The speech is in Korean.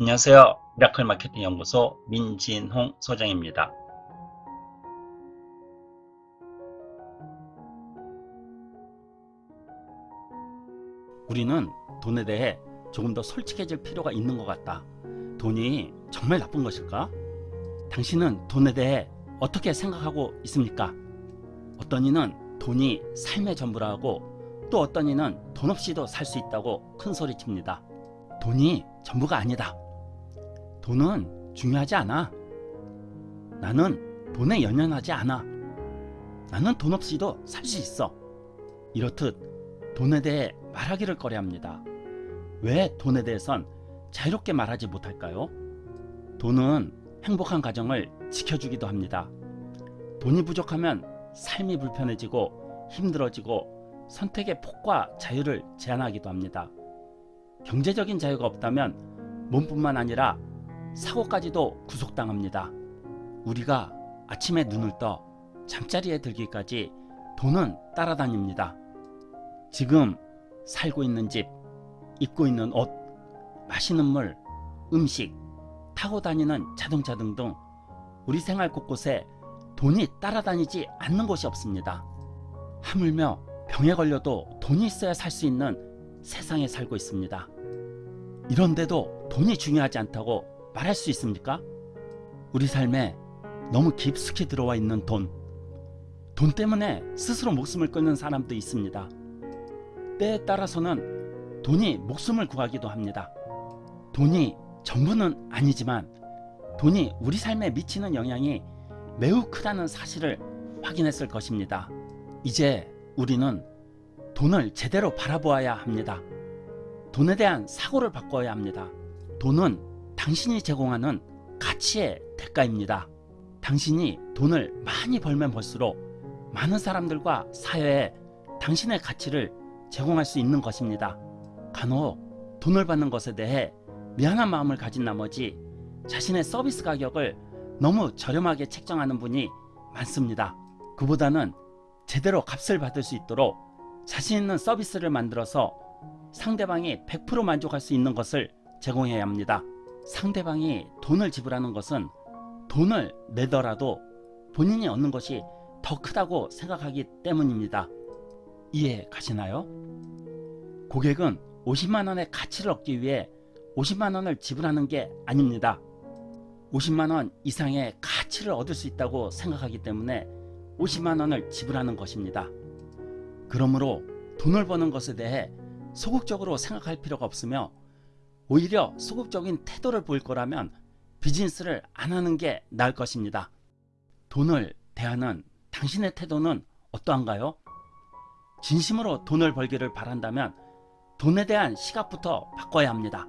안녕하세요. 미라클 마케팅 연구소 민진홍 소장입니다. 우리는 돈에 대해 조금 더 솔직해질 필요가 있는 것 같다. 돈이 정말 나쁜 것일까? 당신은 돈에 대해 어떻게 생각하고 있습니까? 어떤 이는 돈이 삶의 전부라고 또 어떤 이는 돈 없이도 살 수 있다고 큰 소리 칩니다. 돈이 전부가 아니다. 돈은 중요하지 않아. 나는 돈에 연연하지 않아. 나는 돈 없이도 살 수 있어. 이렇듯 돈에 대해 말하기를 꺼려합니다. 왜 돈에 대해선 자유롭게 말하지 못할까요? 돈은 행복한 가정을 지켜주기도 합니다. 돈이 부족하면 삶이 불편해지고 힘들어지고 선택의 폭과 자유를 제한하기도 합니다. 경제적인 자유가 없다면 몸뿐만 아니라 사고까지도 구속당합니다. 우리가 아침에 눈을 떠 잠자리에 들기까지 돈은 따라다닙니다. 지금 살고 있는 집, 입고 있는 옷, 마시는 물, 음식, 타고 다니는 자동차 등등 우리 생활 곳곳에 돈이 따라다니지 않는 곳이 없습니다. 하물며 병에 걸려도 돈이 있어야 살 수 있는 세상에 살고 있습니다. 이런데도 돈이 중요하지 않다고 말할 수 있습니까? 우리 삶에 너무 깊숙이 들어와 있는 돈. 돈 때문에 스스로 목숨을 끊는 사람도 있습니다. 때에 따라서는 돈이 목숨을 구하기도 합니다. 돈이 전부는 아니지만 돈이 우리 삶에 미치는 영향이 매우 크다는 사실을 확인했을 것입니다. 이제 우리는 돈을 제대로 바라보아야 합니다. 돈에 대한 사고를 바꿔야 합니다. 돈은 당신이 제공하는 가치의 대가입니다. 당신이 돈을 많이 벌면 벌수록 많은 사람들과 사회에 당신의 가치를 제공할 수 있는 것입니다. 간혹 돈을 받는 것에 대해 미안한 마음을 가진 나머지 자신의 서비스 가격을 너무 저렴하게 책정하는 분이 많습니다. 그보다는 제대로 값을 받을 수 있도록 자신 있는 서비스를 만들어서 상대방이 100% 만족할 수 있는 것을 제공해야 합니다. 상대방이 돈을 지불하는 것은 돈을 내더라도 본인이 얻는 것이 더 크다고 생각하기 때문입니다. 이해 가시나요? 고객은 50만원의 가치를 얻기 위해 50만원을 지불하는 게 아닙니다. 50만원 이상의 가치를 얻을 수 있다고 생각하기 때문에 50만원을 지불하는 것입니다. 그러므로 돈을 버는 것에 대해 소극적으로 생각할 필요가 없으며 오히려 소극적인 태도를 보일 거라면 비즈니스를 안 하는 게 나을 것입니다. 돈을 대하는 당신의 태도는 어떠한가요? 진심으로 돈을 벌기를 바란다면 돈에 대한 시각부터 바꿔야 합니다.